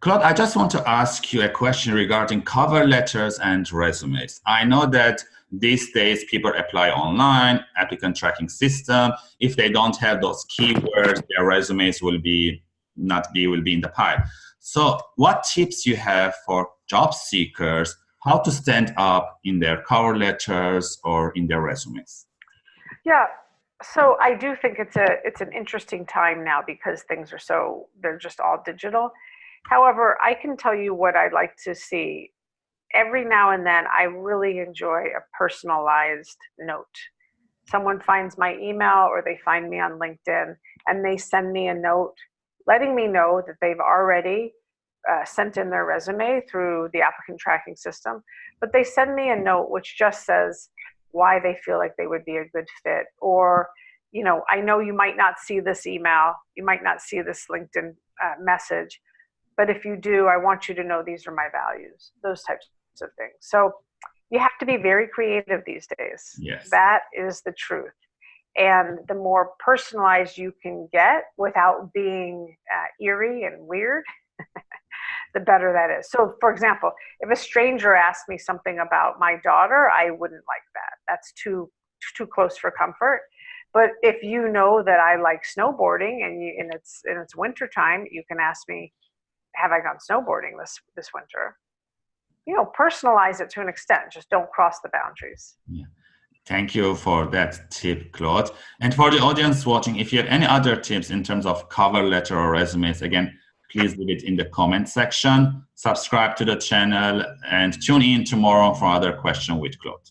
Claude, I just want to ask you a question regarding cover letters and resumes. I know that these days people apply online, applicant tracking system. If they don't have those keywords, their resumes will be not be will be in the pile. So what tips you have for job seekers how to stand up in their cover letters or in their resumes? Yeah, so I do think it's a it's an interesting time now because things are so they're just all digital. However, I can tell you what I'd like to see. Every now and then, I really enjoy a personalized note. Someone finds my email or they find me on LinkedIn and they send me a note letting me know that they've already uh, sent in their resume through the applicant tracking system, but they send me a note which just says why they feel like they would be a good fit or you know i know you might not see this email you might not see this linkedin uh, message but if you do i want you to know these are my values those types of things so you have to be very creative these days yes that is the truth and the more personalized you can get without being uh, eerie and weird the better that is. So, for example, if a stranger asked me something about my daughter, I wouldn't like that. That's too too close for comfort. But if you know that I like snowboarding and you and it's and it's winter time, you can ask me, have I gone snowboarding this this winter? You know, personalize it to an extent. Just don't cross the boundaries. Yeah. Thank you for that tip, Claude. And for the audience watching, if you have any other tips in terms of cover letter or resumes, again, please leave it in the comment section. Subscribe to the channel and tune in tomorrow for other question with Claude.